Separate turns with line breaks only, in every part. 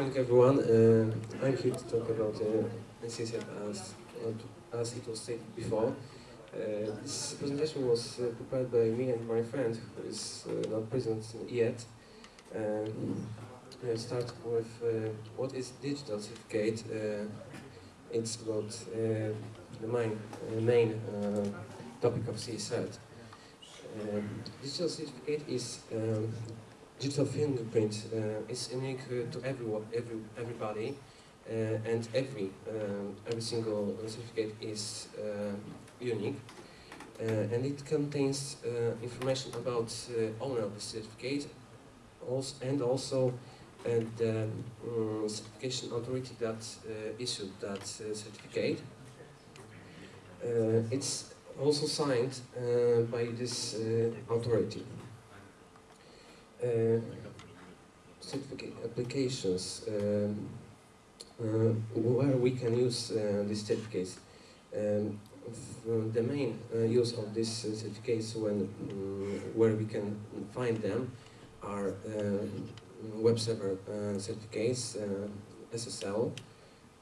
morning, everyone. Uh, I'm here to talk about uh, NCSF as, as it was stated before. Uh, this presentation was uh, prepared by me and my friend, who is uh, not present yet. Um, we'll start with uh, what is digital certificate. Uh, it's about the main, main topic of CAcert. Um, digital certificate is um, digital fingerprint uh, is unique to everyone, every, everybody, uh, and every um, every single certificate is uh, unique, and it contains information about owner of the certificate, also, and also and the um, certification authority that uh, issued that uh, certificate. Uh, it's also signed by this authority. Uh, certificate applications um, uh, where we can use uh, these certificates. Um, the main use of these certificates when um, where we can find them are web server certificates, SSL.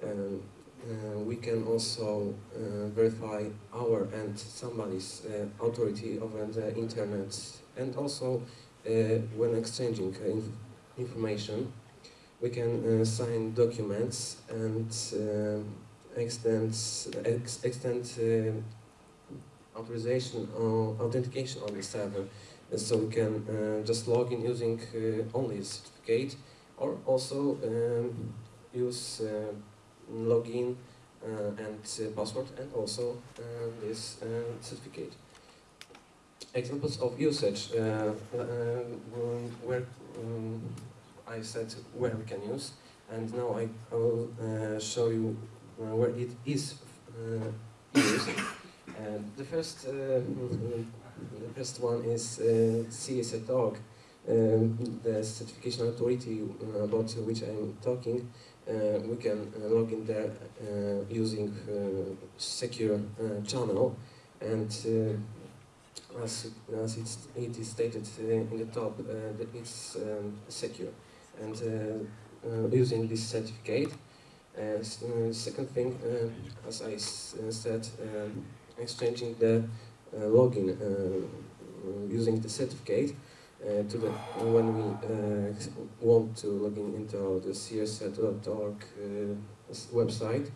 Um, uh, we can also uh, verify our and somebody's uh, authority over the internet and also when exchanging uh, inf information, we can uh, sign documents and uh, extend ex extend uh, authorization or authentication on the server. And so we can uh, just log in using uh, only a certificate, or also um, use uh, login uh, and uh, password, and also uh, this uh, certificate examples of usage uh, uh, um, where um, I said where we can use and now I, will uh, show you where it is used. The first, mm, the first one is uh, CAcert.org, um, the certification authority about which I'm talking. Uh, we can uh, log in there using secure channel and as, as it's, it is stated in the top, uh, that it's um, secure. And uh, uh, using this certificate, second thing, as I said, exchanging the login using the certificate uh, to the when we uh, want to log in into the cacert.org uh, website,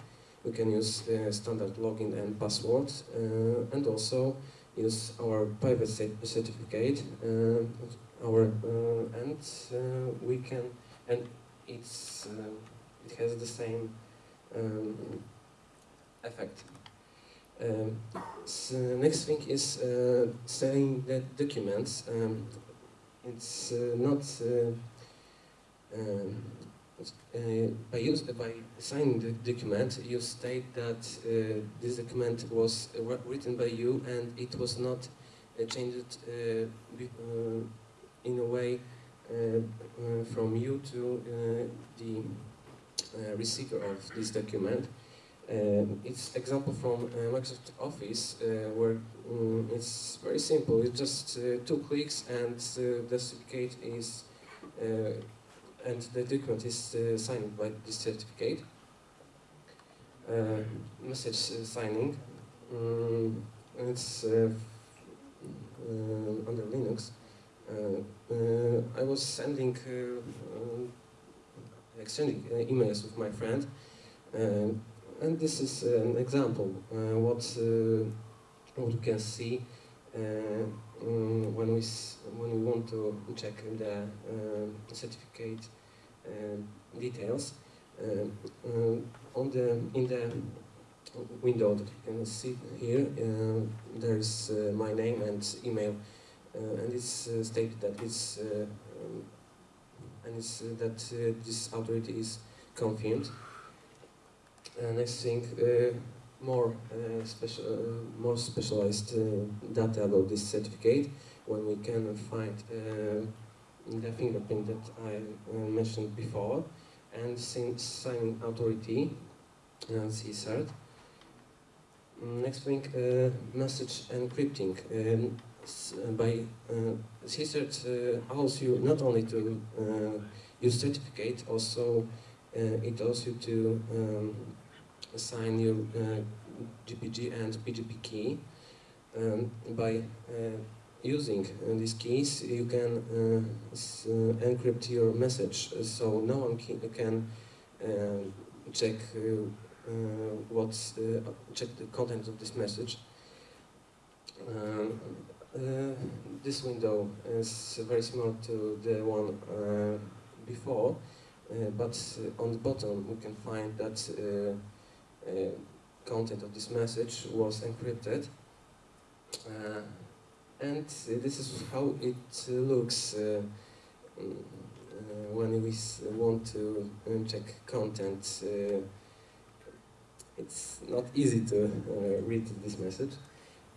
we can use standard login and password, and also use our private certificate, uh, our uh, and uh, we can and it's it has the same um, effect. Um, so next thing is uh, saying that documents. Um, it's uh, not uh, um, uh, by use by signing the document. You state that uh, this document was uh, written by you and it was not uh, changed uh, uh, in a way uh, uh, from you to uh, the uh, receiver of this document. Um, it's example from uh, Microsoft Office uh, where um, it's very simple. It's just uh, two clicks and uh, the certificate is uh, and the document is uh, signed by this certificate. Uh, message signing. Um, it's uh, uh, under Linux. Uh, I was sending, exchanging emails with my friend, and this is an example what what you can see um, when we when we want to check the uh, certificate uh, details. Uh, on the in the window that you can see here, there is uh, my name and email, uh, and it's uh, stated that it's um, and it's that this authority is confirmed. Uh, next thing, uh, more uh, special, uh, more specialized uh, data about this certificate when we can find the fingerprint that I mentioned before and sin- signing authority, CAcert. Mm, Next thing, uh, message encrypting. Um, by uh, uh, allows you not only to uh, use certificate, also it allows you to um, assign your uh, GPG and PGP key. Um, by uh, using uh, these keys, you can encrypt your message, so no one can, check uh, what's uh, check the content of this message. Um, uh, this window is very similar to the one before, but on the bottom we can find that content of this message was encrypted. Uh, and uh, this is how it uh, looks uh, uh, when we want to uh, check content. Uh, it's not easy to uh, read this message.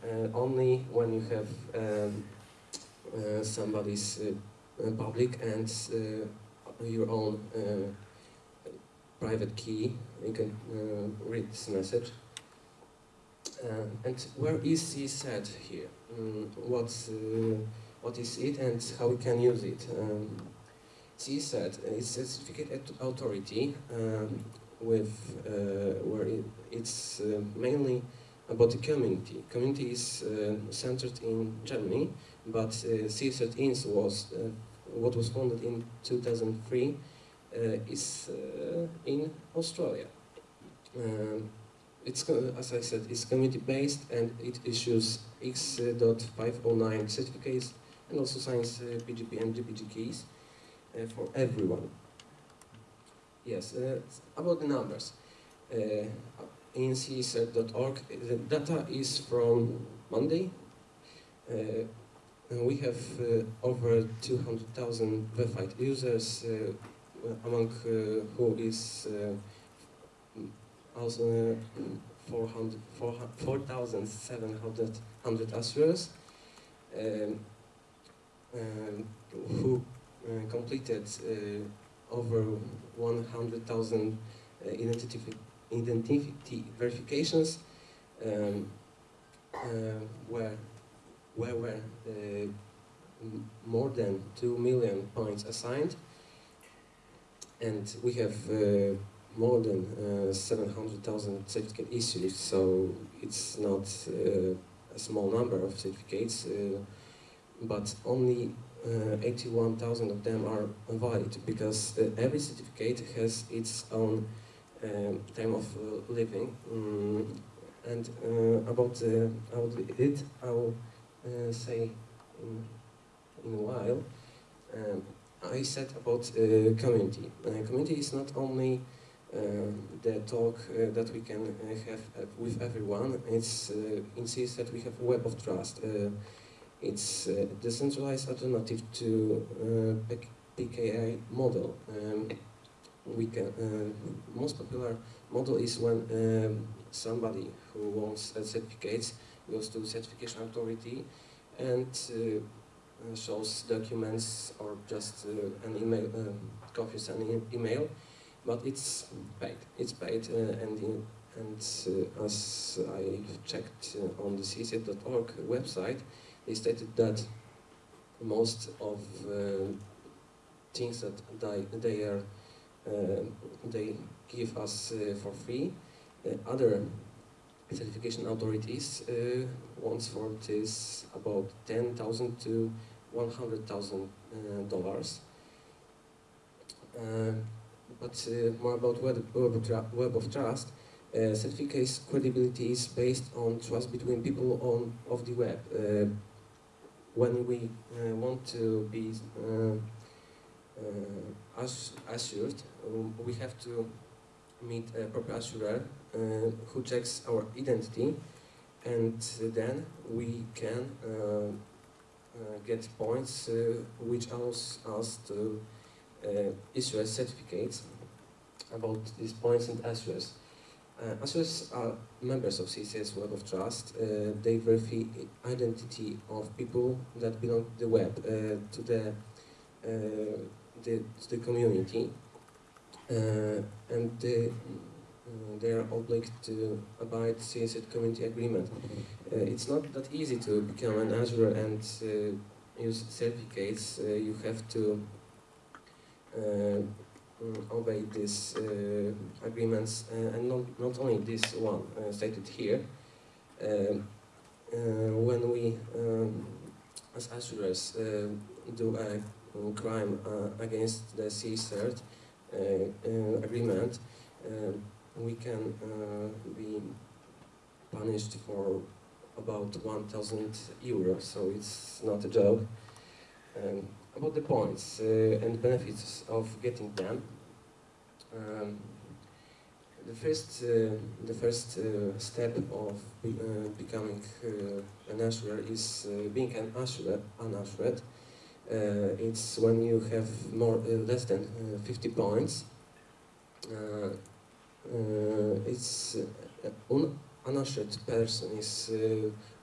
Uh, only when you have um, uh, somebody's uh, uh, public and uh, your own uh, private key, you can uh, read this message. Uh, and where is he set here? Mm, what's, uh, what is it and how we can use it? Um, is a certificate authority um, with uh, where it, it's uh, mainly about the community. Community is uh, centered in Germany, but uh, INS was uh, what was founded in 2003 uh, is uh, in Australia. Um, it's, as I said, it's community-based and it issues X.509 certificates and also signs uh, PGP and GPG keys uh, for everyone. Yes, uh, about the numbers. Uh, in cacert.org, the data is from Monday. Uh, we have uh, over 200,000 verified users, uh, among uh, who is uh, also uh, 400 4,700 100 Assurers, um, um, who uh, completed uh, over 100,000 uh, identity, identity verifications, um, uh, where, where were more than 2 million points assigned, and we have uh, more than uh, 700,000 certificate issues, so it's not uh, a small number of certificates, uh, but only uh, 81,000 of them are valid because every certificate has its own um, time of living. Mm, and uh, about, uh, it, I'll uh, say in, in a while. Um, I said about uh, community. Uh, community is not only uh, the talk that we can have with everyone. It's uh, in that we have a web of trust. It's a decentralized alternative to PKI model. Um, we can uh, most popular model is when um, somebody who wants certificates goes to certification authority and uh, shows documents or just uh, an email, uh, copies an e- email, but it's paid. It's paid, uh, and in, and uh, as I checked uh, on the cacert.org website, they stated that most of uh, things that they, they are uh, they give us uh, for free. Uh, other certification authorities uh, for this about ten thousand to one hundred thousand uh, dollars. Uh, but uh, more about web, web, of, trust. Uh, certificate's credibility is based on trust between people on of the web. Uh, when we uh, want to be ass- assured, um, we have to meet a proper assurer who checks our identity, and then we can uh, uh, get points uh, which allows us to uh, issue a certificate about these points and assurers. Uh, assurers are members of CAcert Web of Trust. Uh, they verify identity of people that belong to the web, uh, to the, uh, the, to the community. Uh, and they, uh, they are obliged to abide CAcert community agreement. Uh, it's not that easy to become an assurer and uh, use certificates. Uh, you have to uh, obey these uh, agreements, and not, not only this one stated here. When we, um, as assurers, uh, do a um, crime against the CAcert agreement, we can be punished for about 1,000 euros, so it's not a joke. Um, about the points uh, and benefits of getting them. Um, the first, uh, the first uh, step of be, becoming an assurer is being an assured. An assured. it's when you have more less than 50 points. It's un unassured person is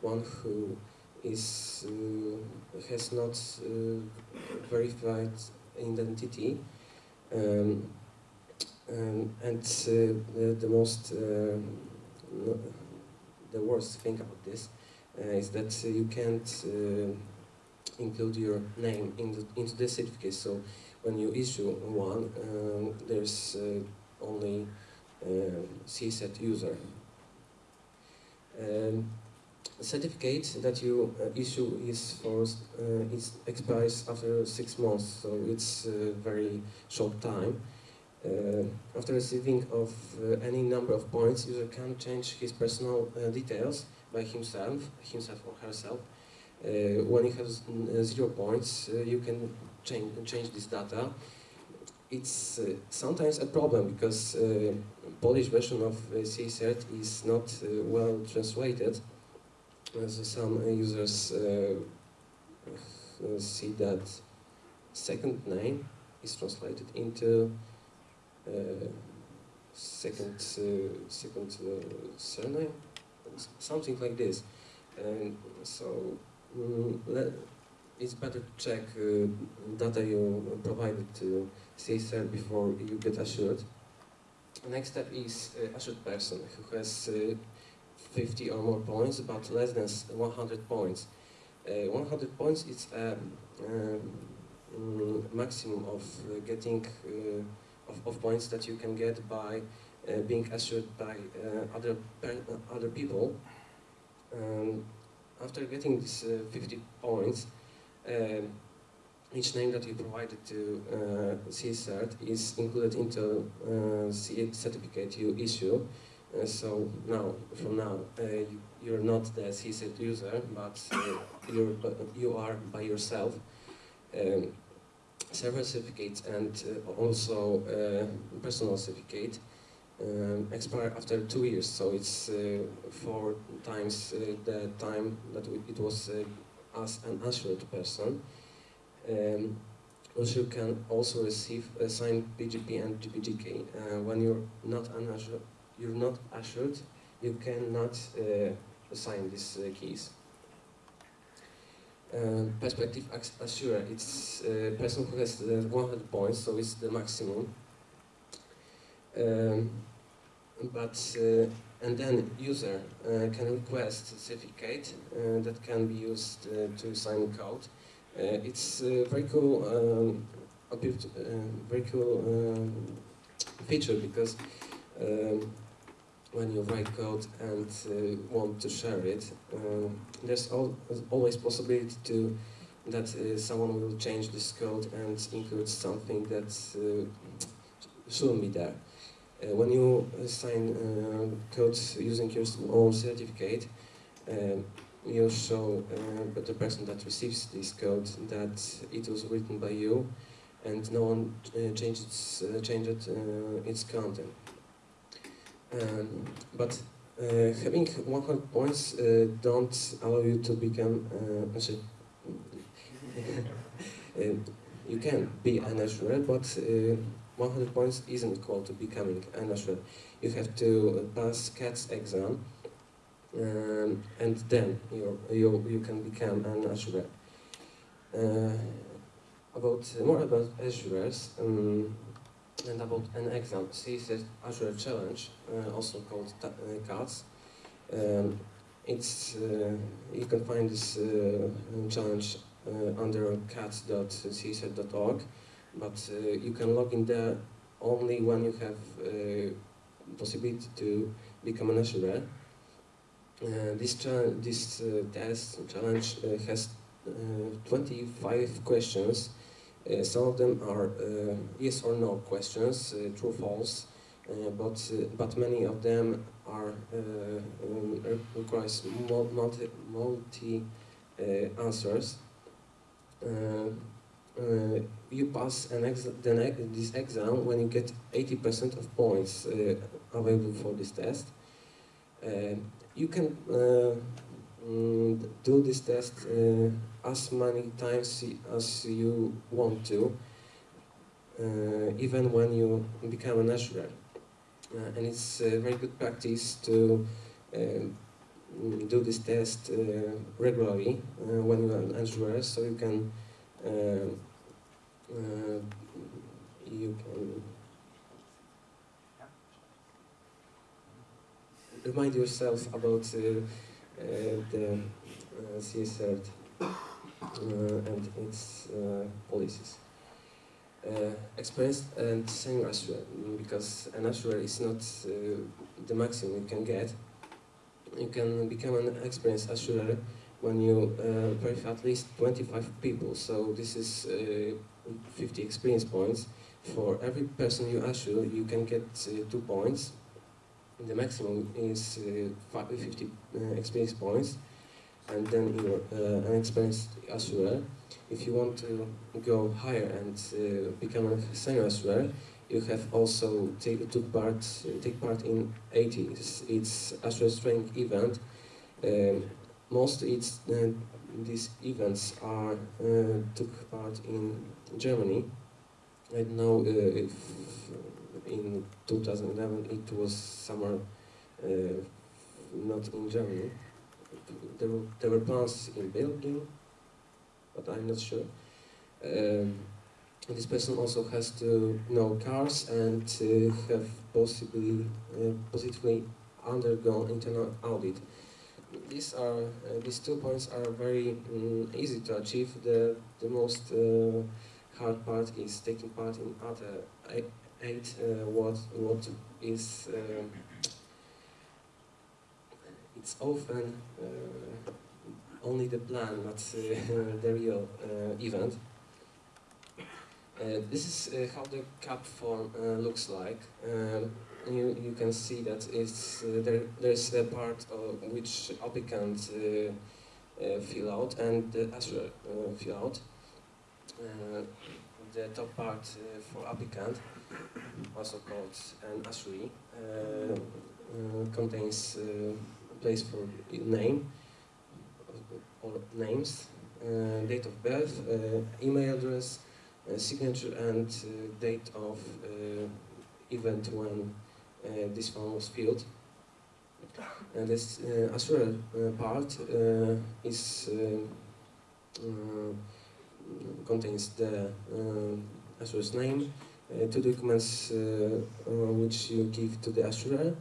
one who is uh, has not uh, verified identity um, um, and uh, the, the, most the worst thing about this is that you can't include your name in the, into the certificate. So when you issue one, um, there's uh, only uh, CAcert user. Um, certificate that you uh, issue is for uh, it expires after six months, so it's a very short time. Uh, after receiving of uh, any number of points, user can change his personal uh, details by himself, himself or herself. Uh, when he has zero points, you can change change this data. It's sometimes a problem because Polish version of uh, CAcert is not well translated. As some users uh, uh, see that second name is translated into uh, second second surname, something like this, and so mm, it's better to check uh, data you provided to CAcert before you get assured. Next step is uh, assured person who has uh, 50 or more points, but less than 100 points. Uh, 100 points is a um, mm, maximum of uh, getting uh, of, of, points that you can get by being assured by other other people. Um, after getting these 50 points, um, each name that you provided to uh, CAcert is included into uh, certificate you issue. Uh, so now, from now, uh, you, are not the CAcert user, but uh, you're, you are by yourself. Um, server certificate and also personal certificate um, expire after two years, so it's four times the time that it was as an assured person. Um, also, you can also receive a signed PGP and GPG key uh, when you're not an assured you're not assured, you cannot uh, assign these uh, keys. Uh, perspective assurer, it's a person who has 100 points, so it's the maximum. Um, but and then user uh, can request certificate uh, that can be used uh, to sign code. it's very cool, um, very cool um, feature because um, when you write code and uh, want to share it, uh, there's al always possibility to that uh, someone will change this code and include something that shouldn't be there. Uh, when you sign uh, code using your own certificate, you show the person that receives this code that it was written by you and no one changed its, changed its content. Um, but uh, having 100 points uh, don't allow you to become uh, uh you can be an assurer, but uh, 100 points isn't equal to becoming an assurer. You have to pass CATS exam, um, and then you you you can become an assurer. Uh, about more about assurers. Um, and about an exam, CAcert Assurer Challenge, uh, also called uh, CATS. Um, it's, uh, you can find this uh, challenge uh, under cats.cacert.org, but uh, you can log in there only when you have uh, possibility to become an assurer. Uh, this this uh, test challenge uh, has uh, 25 questions. Some of them are yes or no questions, true false, but but many of them are um, requires multi multi answers. Uh, you pass an ex this exam when you get 80% of points uh, available for this test. Uh, you can mm, do this test as many times as you want to, even when you become an assurer. and it's very good practice to um, do this test uh, regularly uh, when you're an assurer, so you can uh, uh, you can remind yourself about uh, the CAcert and its policies. Uh, and senior assurer, because an assurer is not uh, the maximum you can get. You can become an experienced assurer when you uh, at least 25 people. So this is uh, 50 experience points. For every person you assure, you can get uh, two points. The maximum is uh, 50 uh, experience points. And then you're uh, an experienced assurer. If you want to go higher and become a senior assurer, you have also take, took part, take part in ATE. It's, it's assurance event. Um, most it's, uh, these events are uh, took part in Germany. I don't know uh, if in 2011 it was somewhere not in Germany. There were, there were plans in Belgium, but I'm not sure. Um, this person also has to know cars and uh, have possibly uh, positively undergone internal audit these are uh, these two points are very um, easy to achieve. The the most uh, hard part is taking part in other eight. uh, what what is it's often uh, only the plan, not uh, the real uh, event. this is how the CAP form looks like. Um, you, you can see that it's, uh, there, there's a part which applicant uh, uh, fill out and the assurer fill out. the top part for applicant, also called an assuree, contains place for name or names, uh, date of birth, uh, email address, uh, signature and date of event when uh, Uh, this one was filled. And this uh, assurer uh, part uh, is uh, contains the assurer's name, two documents which you give to the assurer,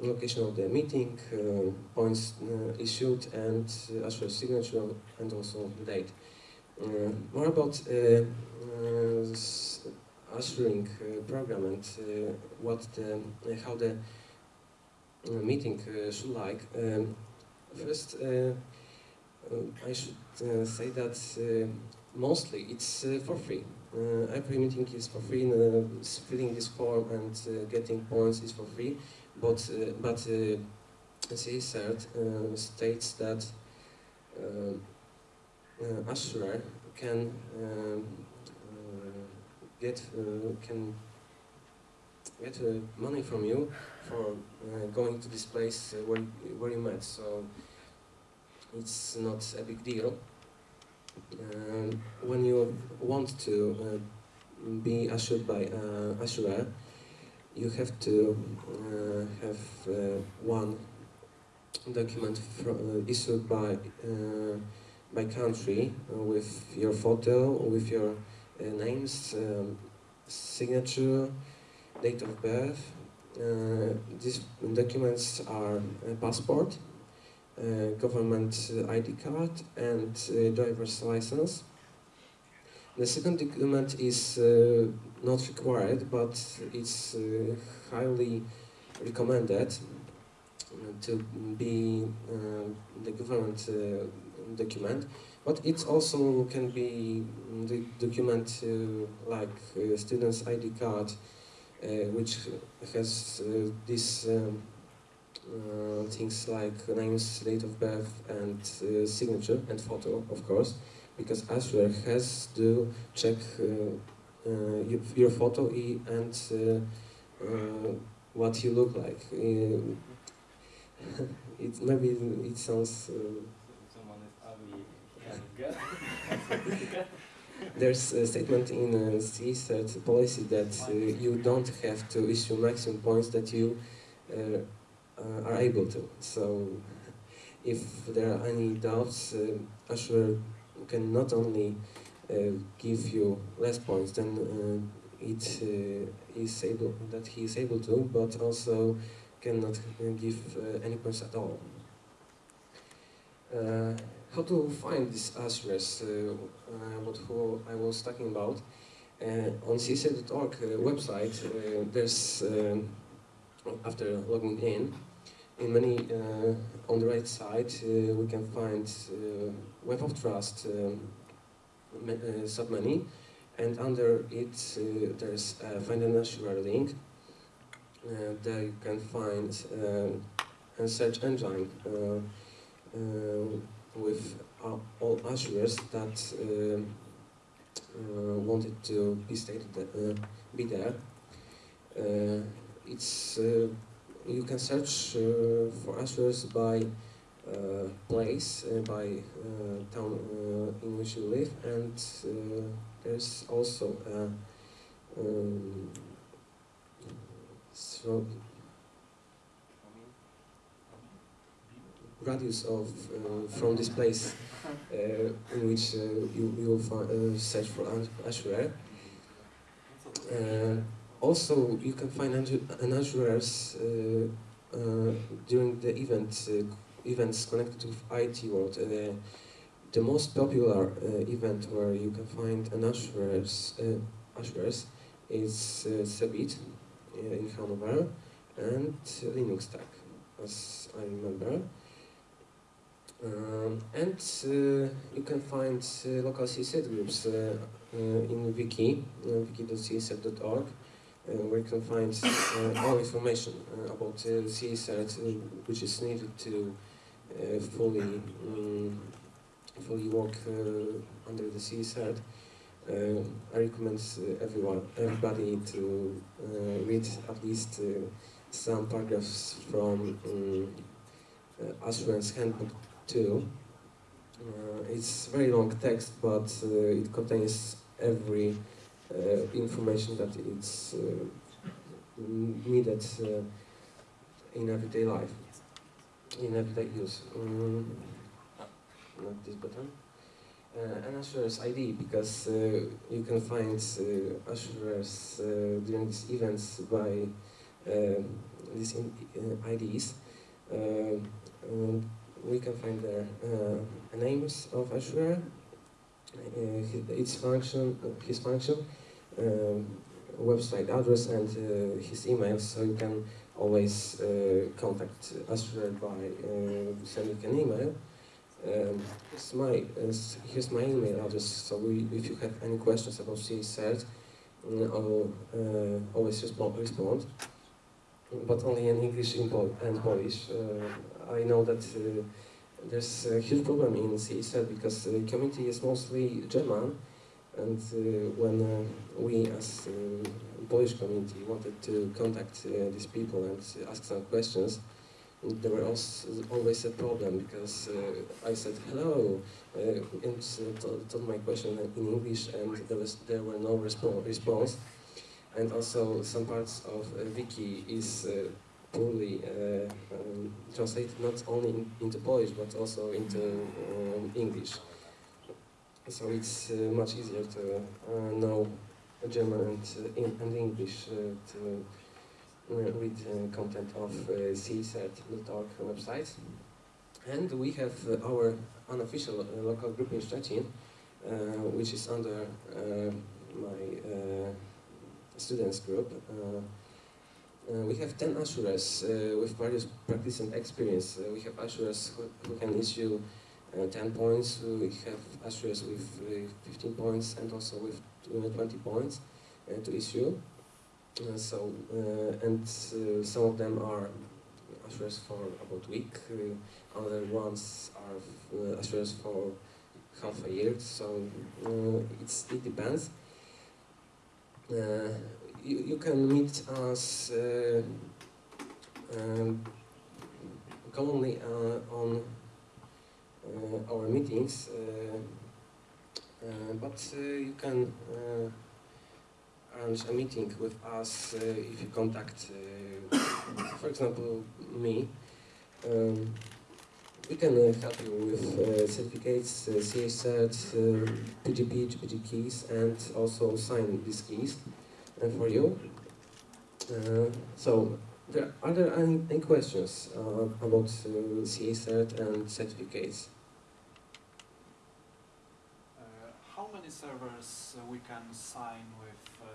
location of the meeting, uh, points uh, issued, and uh, signature, and also the date. more about assuring uh, program and uh, what the, uh, how the meeting should like. Um, first, I should say that mostly it's for free. every meeting is for free, and, filling this form and getting points is for free, but, but CAcert uh, states that uh, uh, can um, get uh, can get uh, money from you for uh, going to this place where where you met. So it's not a big deal. when you want to be assured by uh, assurer, you have to uh, have uh, one document issued by by country with your photo, with your uh, names, um, signature, date of birth. Uh, these documents are passport, government ID card and driver's license. The second document is uh, not required, but it's uh, highly recommended to be uh, the government uh, document. But it also can be the document uh, like uh, student's ID card, which has these um, things like names, date of birth, and signature and photo, of course because assurer has to check uh, uh, your photo and uh, what you look like. it maybe it sounds.
Ugly.
There's a statement in uh, CAcert policy that uh, you don't have to issue maximum points that you uh, are able to. So, if there are any doubts, uh, assurer can not only uh, give you less points than uh, it uh, is able that he is able to, but also cannot give any points at all. How to find these answers? Uh, uh, what who I was talking about. Uh, on cacert.org website, there's after logging in, in many uh, on the right side uh, we can find uh, Web of Trust um, submenu and under it there's a find an assurer link there you can find a search engine with all assurers that uh, wanted to be stated uh, be there. Uh, it's you can search uh, for answers by uh, place, uh, by town in which you live, and there's also um, so radius of uh, from this place uh, in which uh, you, you will find, search for assurer. Also, you can find uh, uh, during the event, uh, events connected with IT world. Uh, the most popular uh, event where you can find an assurers, assurers is uh, CeBIT in Hanover and LinuxTag, as I remember. Um, and uh, you can find uh, local CAcert groups uh, in wiki, wiki.cacert.org. Uh, where you can find all information about CAcert which is needed to fully um, fully work under the CAcert. Uh, I recommend everyone, everybody to uh, read at least some paragraphs from um, Handbook 2. it's very long text, but it contains every uh, information that it's uh, needed uh, in everyday life, in everyday use. Mm, not this button. Uh, an Assurer's ID because uh, you can find uh, uh, during these events by these IDs. We can find their names of Assurer, its function, his function, um, website address and uh, his email, so you can always uh, contact us by uh, sending an email. Um, my, here's my email address, so we, if you have any questions about CAcert, mm, I'll uh, always respond, but only in English and Polish. Uh, I know that uh, there's a huge problem in CAcert because the community is mostly German, and uh, when we as uh, Polish community wanted to contact these people and ask some questions, there was always a problem because uh, I said hello uh, and told, my question in English and there was there were no respo response and also some parts of wiki is poorly um, translated not only in, into Polish but also into um, English so it's uh, much easier to uh, know German and, uh, and English to read content of uh, CAcert.org website. And we have our unofficial local group in Szczecin, uh, which is under uh, my uh, students group. Uh, uh, we have 10 assurers uh, with various practice and experience. Uh, we have assurers who, who can issue uh, 10 points, we have assurers with uh, 15 points and also with uh, 20 points to issue. So, and some of them are assurers for about a week, other ones are assurers for half a year, so it's, it depends. You, you can meet us uh, um, commonly uh, on uh, our meetings, but you can arrange a meeting with us if you contact, for example, me. Um, we can help you with uh, certificates, uh, CA certs, PGP, GPG keys, and also sign these keys uh, for you. Uh, so, there, are there any, any questions about uh, CAcert and certificates?
How many servers we can sign with uh,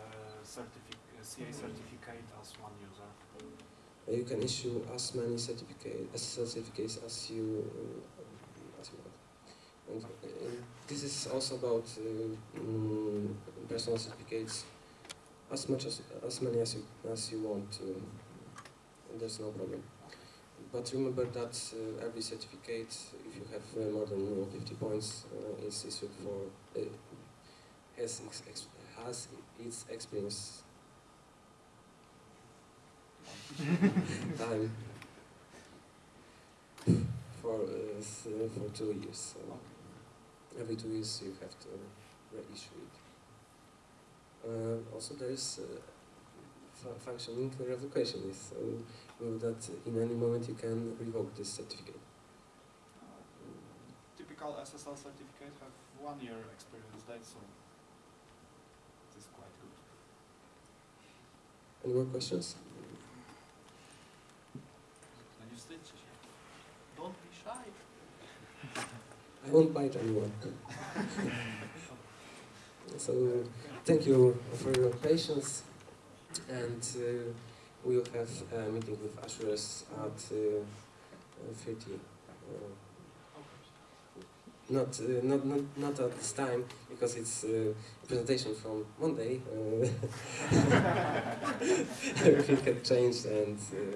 certific CA certificate as one user?
You can issue as many certificate, as certificates as you, uh, as you want. And this is also about uh, mm, personal certificates, as much as as many as you as you want. To. There's no problem. But remember that uh, every certificate, if you have uh, more than uh, 50 points, uh, is issued for has ex has its experience time for uh, uh, for two years. So every two years you have to reissue it. Uh, also, there is uh, fu- functioning revocation, so uh, that in any moment you can revoke this certificate.
Typical SSL certificate have one year experience date, so it is quite good.
Any more questions?
Don't be shy.
I won't bite anyone. so thank you for your patience, and uh, we will have a meeting with assurers at uh, 30. Uh, not, uh, not, not, not at this time, because it's uh, a presentation from Monday. Uh, everything had changed, and uh,